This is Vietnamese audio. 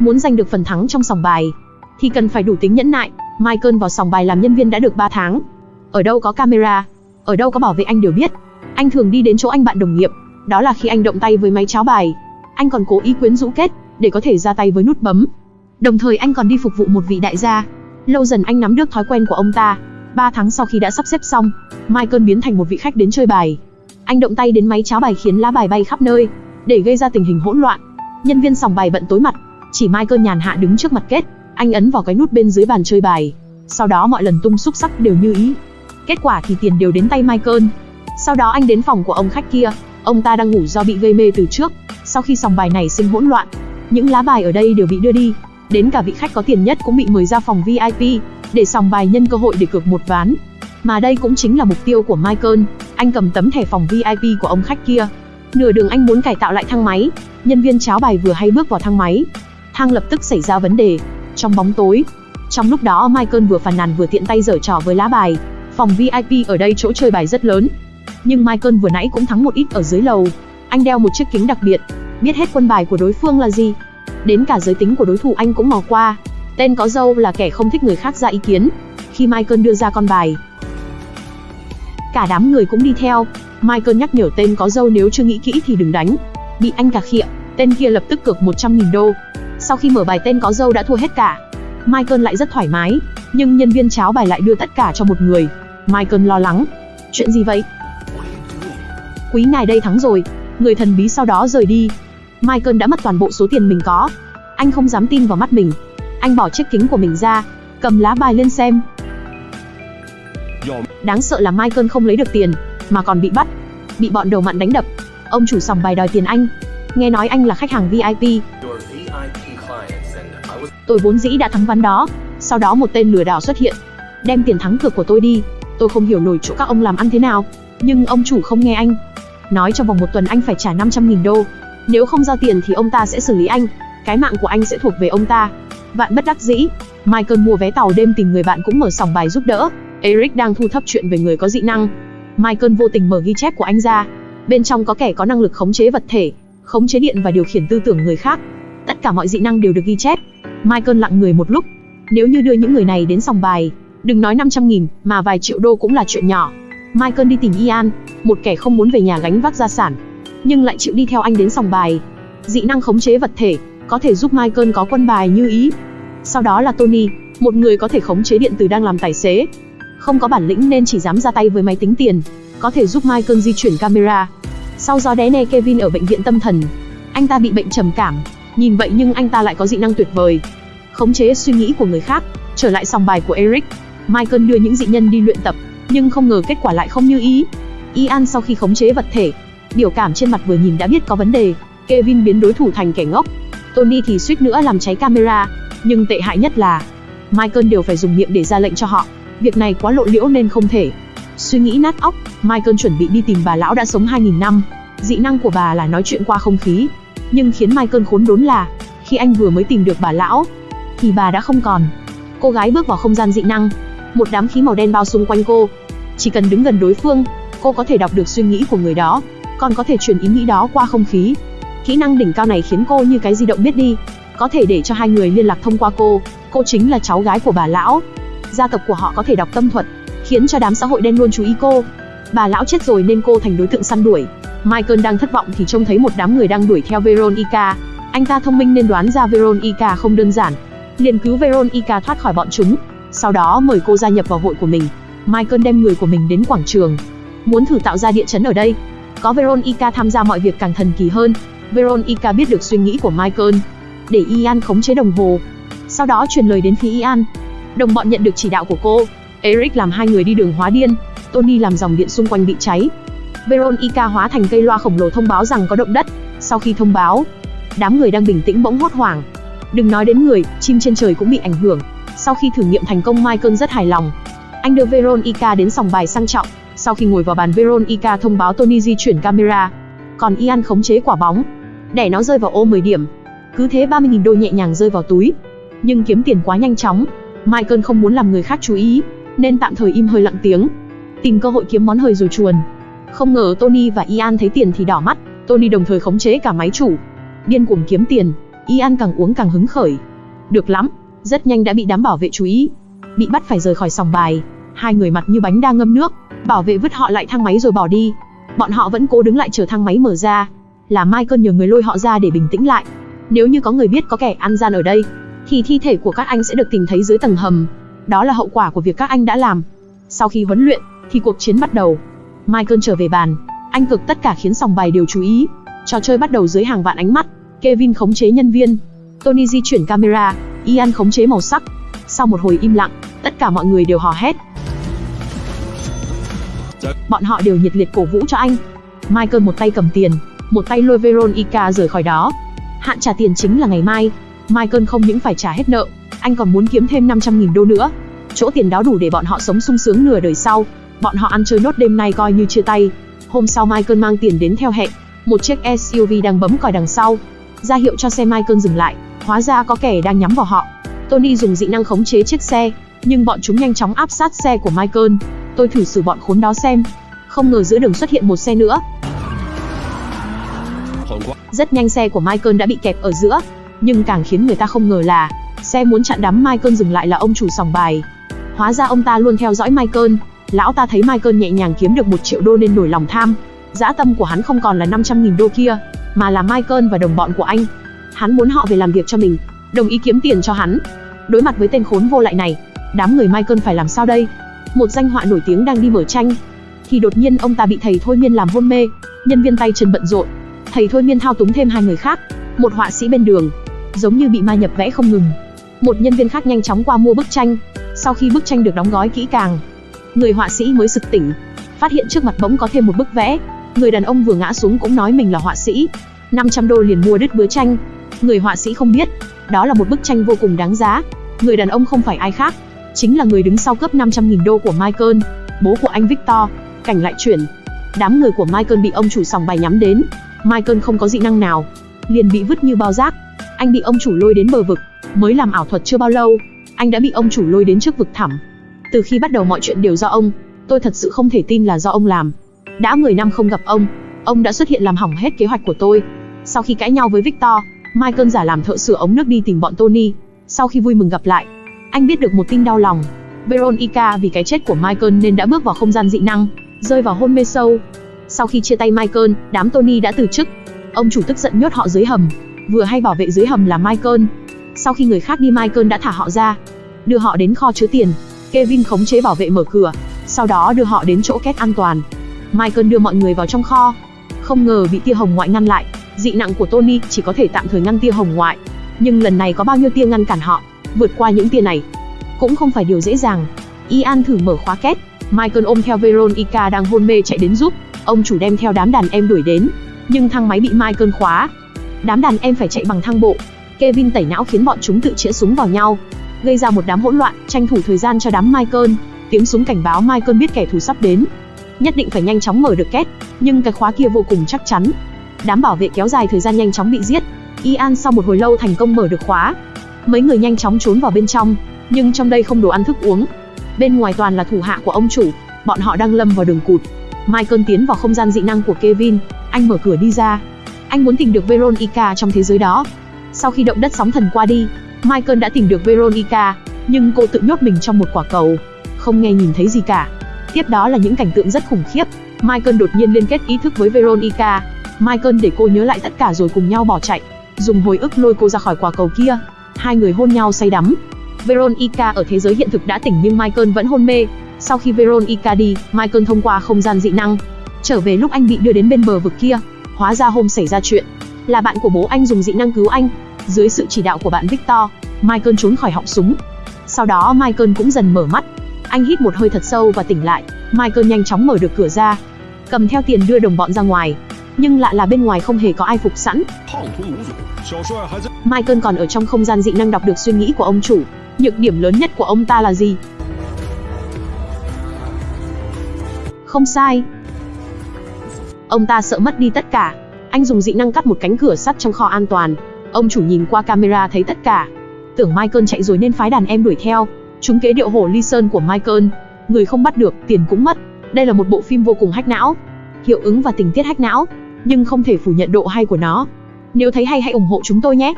Muốn giành được phần thắng trong sòng bài, thì cần phải đủ tính nhẫn nại. Michael vào sòng bài làm nhân viên đã được 3 tháng. Ở đâu có camera, ở đâu có bảo vệ anh đều biết. Anh thường đi đến chỗ anh bạn đồng nghiệp, đó là khi anh động tay với máy cháo bài. Anh còn cố ý quyến rũ kết, để có thể ra tay với nút bấm. Đồng thời anh còn đi phục vụ một vị đại gia. Lâu dần anh nắm được thói quen của ông ta. 3 tháng sau khi đã sắp xếp xong, Michael biến thành một vị khách đến chơi bài. Anh động tay đến máy cháo bài khiến lá bài bay khắp nơi, để gây ra tình hình hỗn loạn. Nhân viên sòng bài bận tối mặt, chỉ Michael nhàn hạ đứng trước mặt kết, anh ấn vào cái nút bên dưới bàn chơi bài. Sau đó mọi lần tung xúc sắc đều như ý. Kết quả thì tiền đều đến tay Michael. Sau đó anh đến phòng của ông khách kia, ông ta đang ngủ do bị gây mê từ trước. Sau khi sòng bài này sinh hỗn loạn, những lá bài ở đây đều bị đưa đi. Đến cả vị khách có tiền nhất cũng bị mời ra phòng VIP, để sòng bài nhân cơ hội để cược một ván. Mà đây cũng chính là mục tiêu của Michael, anh cầm tấm thẻ phòng VIP của ông khách kia. Nửa đường anh muốn cải tạo lại thang máy, nhân viên cháo bài vừa hay bước vào thang máy. Thang lập tức xảy ra vấn đề. Trong bóng tối, trong lúc đó Michael vừa phàn nàn vừa tiện tay giở trò với lá bài. Phòng VIP ở đây chỗ chơi bài rất lớn. Nhưng Michael vừa nãy cũng thắng một ít ở dưới lầu. Anh đeo một chiếc kính đặc biệt, biết hết quân bài của đối phương là gì. Đến cả giới tính của đối thủ anh cũng mò qua. Tên có dâu là kẻ không thích người khác ra ý kiến. Khi Michael đưa ra con bài, cả đám người cũng đi theo. Michael nhắc nhở tên có dâu nếu chưa nghĩ kỹ thì đừng đánh. Bị anh cà khịa, tên kia lập tức cược 100.000 đô. Sau khi mở bài tên có dâu đã thua hết cả. Michael lại rất thoải mái, nhưng nhân viên cháo bài lại đưa tất cả cho một người. Michael lo lắng. Chuyện gì vậy? Quý ngài đây thắng rồi. Người thần bí sau đó rời đi. Michael đã mất toàn bộ số tiền mình có. Anh không dám tin vào mắt mình. Anh bỏ chiếc kính của mình ra, cầm lá bài lên xem. Đáng sợ là Michael không lấy được tiền, mà còn bị bắt. Bị bọn đầu mặn đánh đập. Ông chủ sòng bài đòi tiền anh. Nghe nói anh là khách hàng VIP. Tôi vốn dĩ đã thắng ván đó. Sau đó một tên lừa đảo xuất hiện. Đem tiền thắng cược của tôi đi. Tôi không hiểu nổi chỗ các ông làm ăn thế nào. Nhưng ông chủ không nghe anh. Nói trong vòng một tuần anh phải trả 500.000 đô. Nếu không giao tiền thì ông ta sẽ xử lý anh. Cái mạng của anh sẽ thuộc về ông ta. Vạn bất đắc dĩ, Michael mua vé tàu đêm tìm người bạn cũng mở sòng bài giúp đỡ. Eric đang thu thập chuyện về người có dị năng. Michael vô tình mở ghi chép của anh ra. Bên trong có kẻ có năng lực khống chế vật thể, khống chế điện và điều khiển tư tưởng người khác. Tất cả mọi dị năng đều được ghi chép. Michael lặng người một lúc. Nếu như đưa những người này đến sòng bài, đừng nói 500.000, mà vài triệu đô cũng là chuyện nhỏ. Michael đi tìm Ian, một kẻ không muốn về nhà gánh vác gia sản, nhưng lại chịu đi theo anh đến sòng bài. Dị năng khống chế vật thể, có thể giúp Michael có quân bài như ý. Sau đó là Tony, một người có thể khống chế điện từ đang làm tài xế. Không có bản lĩnh nên chỉ dám ra tay với máy tính tiền, có thể giúp Michael di chuyển camera. Sau gió đé ne Kevin ở bệnh viện tâm thần. Anh ta bị bệnh trầm cảm, nhìn vậy nhưng anh ta lại có dị năng tuyệt vời. Khống chế suy nghĩ của người khác, trở lại sòng bài của Eric. Michael đưa những dị nhân đi luyện tập, nhưng không ngờ kết quả lại không như ý. Ian sau khi khống chế vật thể, biểu cảm trên mặt vừa nhìn đã biết có vấn đề. Kevin biến đối thủ thành kẻ ngốc, Tony thì suýt nữa làm cháy camera, nhưng tệ hại nhất là Michael đều phải dùng miệng để ra lệnh cho họ. Việc này quá lộ liễu nên không thể. Suy nghĩ nát óc, Michael chuẩn bị đi tìm bà lão đã sống 2000 năm. Dị năng của bà là nói chuyện qua không khí. Nhưng khiến Michael khốn đốn là, khi anh vừa mới tìm được bà lão, thì bà đã không còn. Cô gái bước vào không gian dị năng, một đám khí màu đen bao xung quanh cô. Chỉ cần đứng gần đối phương, cô có thể đọc được suy nghĩ của người đó, còn có thể truyền ý nghĩ đó qua không khí. Kỹ năng đỉnh cao này khiến cô như cái di động biết đi, có thể để cho hai người liên lạc thông qua cô. Cô chính là cháu gái của bà lão. Gia tộc của họ có thể đọc tâm thuật, khiến cho đám xã hội đen luôn chú ý cô. Bà lão chết rồi nên cô thành đối tượng săn đuổi. Michael đang thất vọng thì trông thấy một đám người đang đuổi theo Veronica. Anh ta thông minh nên đoán ra Veronica không đơn giản, liền cứu Veronica thoát khỏi bọn chúng. Sau đó mời cô gia nhập vào hội của mình. Michael đem người của mình đến quảng trường, muốn thử tạo ra địa chấn ở đây. Có Veronica tham gia mọi việc càng thần kỳ hơn. Veronica biết được suy nghĩ của Michael, để Ian khống chế đồng hồ. Sau đó truyền lời đến phía Ian. Đồng bọn nhận được chỉ đạo của cô. Eric làm hai người đi đường hóa điên, Tony làm dòng điện xung quanh bị cháy. Veronica hóa thành cây loa khổng lồ thông báo rằng có động đất. Sau khi thông báo, đám người đang bình tĩnh bỗng hốt hoảng. Đừng nói đến người, chim trên trời cũng bị ảnh hưởng. Sau khi thử nghiệm thành công Michael rất hài lòng. Anh đưa Veronica đến sòng bài sang trọng. Sau khi ngồi vào bàn Veronica thông báo Tony di chuyển camera. Còn Ian khống chế quả bóng, đẻ nó rơi vào ô 10 điểm. Cứ thế 30.000 đô nhẹ nhàng rơi vào túi. Nhưng kiếm tiền quá nhanh chóng, Michael không muốn làm người khác chú ý, nên tạm thời im hơi lặng tiếng. Tìm cơ hội kiếm món hời rồi chuồn. Không ngờ Tony và Ian thấy tiền thì đỏ mắt, Tony đồng thời khống chế cả máy chủ. Điên cuồng kiếm tiền, Ian càng uống càng hứng khởi. Được lắm, rất nhanh đã bị đám bảo vệ chú ý. Bị bắt phải rời khỏi sòng bài, hai người mặt như bánh đang ngâm nước, bảo vệ vứt họ lại thang máy rồi bỏ đi. Bọn họ vẫn cố đứng lại chờ thang máy mở ra. Là Michael nhờ người lôi họ ra để bình tĩnh lại. Nếu như có người biết có kẻ ăn gian ở đây, thì thi thể của các anh sẽ được tìm thấy dưới tầng hầm. Đó là hậu quả của việc các anh đã làm. Sau khi huấn luyện, thì cuộc chiến bắt đầu. Michael trở về bàn, anh cực tất cả khiến sòng bài đều chú ý. Trò chơi bắt đầu dưới hàng vạn ánh mắt. Kevin khống chế nhân viên, Tony di chuyển camera, Ian khống chế màu sắc. Sau một hồi im lặng, tất cả mọi người đều hò hét. Bọn họ đều nhiệt liệt cổ vũ cho anh. Michael một tay cầm tiền, một tay lôi Veronica rời khỏi đó. Hạn trả tiền chính là ngày mai. Michael không những phải trả hết nợ, anh còn muốn kiếm thêm 500.000 đô nữa. Chỗ tiền đó đủ để bọn họ sống sung sướng nửa đời sau. Bọn họ ăn chơi nốt đêm nay coi như chia tay. Hôm sau Michael mang tiền đến theo hẹn. Một chiếc SUV đang bấm còi đằng sau. ra hiệu cho xe Michael dừng lại. Hóa ra có kẻ đang nhắm vào họ. Tony dùng dị năng khống chế chiếc xe, nhưng bọn chúng nhanh chóng áp sát xe của Michael. Tôi thử xử bọn khốn đó xem. Không ngờ giữa đường xuất hiện một xe nữa. Rất nhanh xe của Michael đã bị kẹp ở giữa, nhưng càng khiến người ta không ngờ là xe muốn chặn đám Michael dừng lại là ông chủ sòng bài. Hóa ra ông ta luôn theo dõi Michael. Lão ta thấy Michael nhẹ nhàng kiếm được một triệu đô nên nổi lòng tham. Dã tâm của hắn không còn là 500.000 đô kia, mà là Michael và đồng bọn của anh. Hắn muốn họ về làm việc cho mình, đồng ý kiếm tiền cho hắn. Đối mặt với tên khốn vô lại này, đám người Michael phải làm sao đây? Một danh họa nổi tiếng đang đi mở tranh, thì đột nhiên ông ta bị thầy thôi miên làm hôn mê, nhân viên tay chân bận rộn. Thầy thôi miên thao túng thêm hai người khác, một họa sĩ bên đường, giống như bị ma nhập vẽ không ngừng. Một nhân viên khác nhanh chóng qua mua bức tranh. Sau khi bức tranh được đóng gói kỹ càng, người họa sĩ mới sực tỉnh, phát hiện trước mặt bỗng có thêm một bức vẽ. Người đàn ông vừa ngã xuống cũng nói mình là họa sĩ. 500 đô liền mua đứt bứa tranh. Người họa sĩ không biết, đó là một bức tranh vô cùng đáng giá. Người đàn ông không phải ai khác, chính là người đứng sau cướp 500.000 đô của Michael, bố của anh Victor. Cảnh lại chuyển, đám người của Michael bị ông chủ sòng bài nhắm đến. Michael không có dị năng nào, liền bị vứt như bao rác. Anh bị ông chủ lôi đến bờ vực, mới làm ảo thuật chưa bao lâu, anh đã bị ông chủ lôi đến trước vực thẳm. Từ khi bắt đầu mọi chuyện đều do ông, tôi thật sự không thể tin là do ông làm. Đã 10 năm không gặp ông, ông đã xuất hiện làm hỏng hết kế hoạch của tôi. Sau khi cãi nhau với Victor, Michael giả làm thợ sửa ống nước đi tìm bọn Tony. Sau khi vui mừng gặp lại, anh biết được một tin đau lòng. Veronica vì cái chết của Michael nên đã bước vào không gian dị năng, rơi vào hôn mê sâu. Sau khi chia tay Michael, đám Tony đã từ chức. Ông chủ tức giận nhốt họ dưới hầm. Vừa hay bảo vệ dưới hầm là Michael. Sau khi người khác đi Michael đã thả họ ra, đưa họ đến kho chứa tiền. Kevin khống chế bảo vệ mở cửa, sau đó đưa họ đến chỗ két an toàn. Michael đưa mọi người vào trong kho. Không ngờ bị tia hồng ngoại ngăn lại. Dị nặng của Tony chỉ có thể tạm thời ngăn tia hồng ngoại. Nhưng lần này có bao nhiêu tia ngăn cản họ, vượt qua những tia này. Cũng không phải điều dễ dàng. Ian thử mở khóa két. Michael ôm theo Veronica đang hôn mê chạy đến giúp. Ông chủ đem theo đám đàn em đuổi đến. Nhưng thang máy bị Michael khóa. Đám đàn em phải chạy bằng thang bộ. Kevin tẩy não khiến bọn chúng tự chĩa súng vào nhau, gây ra một đám hỗn loạn, tranh thủ thời gian cho đám Michael. Tiếng súng cảnh báo Michael biết kẻ thù sắp đến, nhất định phải nhanh chóng mở được két, nhưng cái khóa kia vô cùng chắc chắn. Đám bảo vệ kéo dài thời gian nhanh chóng bị giết. Ian sau một hồi lâu thành công mở được khóa. Mấy người nhanh chóng trốn vào bên trong, nhưng trong đây không đồ ăn thức uống. Bên ngoài toàn là thủ hạ của ông chủ, bọn họ đang lâm vào đường cụt. Michael tiến vào không gian dị năng của Kevin, anh mở cửa đi ra. Anh muốn tìm được Veronica trong thế giới đó. Sau khi động đất sóng thần qua đi, Michael đã tìm được Veronica, nhưng cô tự nhốt mình trong một quả cầu, không nghe nhìn thấy gì cả. Tiếp đó là những cảnh tượng rất khủng khiếp. Michael đột nhiên liên kết ý thức với Veronica. Michael để cô nhớ lại tất cả rồi cùng nhau bỏ chạy, dùng hồi ức lôi cô ra khỏi quả cầu kia. Hai người hôn nhau say đắm. Veronica ở thế giới hiện thực đã tỉnh nhưng Michael vẫn hôn mê. Sau khi Veronica đi, Michael thông qua không gian dị năng, trở về lúc anh bị đưa đến bên bờ vực kia. Hóa ra hôm xảy ra chuyện, là bạn của bố anh dùng dị năng cứu anh. Dưới sự chỉ đạo của bạn Victor, Michael trốn khỏi họng súng. Sau đó Michael cũng dần mở mắt. Anh hít một hơi thật sâu và tỉnh lại. Michael nhanh chóng mở được cửa ra, cầm theo tiền đưa đồng bọn ra ngoài. Nhưng lạ là bên ngoài không hề có ai phục sẵn. Michael còn ở trong không gian dị năng đọc được suy nghĩ của ông chủ. Nhược điểm lớn nhất của ông ta là gì? Không sai. Ông ta sợ mất đi tất cả. Anh dùng dị năng cắt một cánh cửa sắt trong kho an toàn. Ông chủ nhìn qua camera thấy tất cả. Tưởng Michael chạy rồi nên phái đàn em đuổi theo. Chúng kế điệu hổ ly sơn của Michael. Người không bắt được, tiền cũng mất. Đây là một bộ phim vô cùng hách não. Hiệu ứng và tình tiết hách não. Nhưng không thể phủ nhận độ hay của nó. Nếu thấy hay hãy ủng hộ chúng tôi nhé.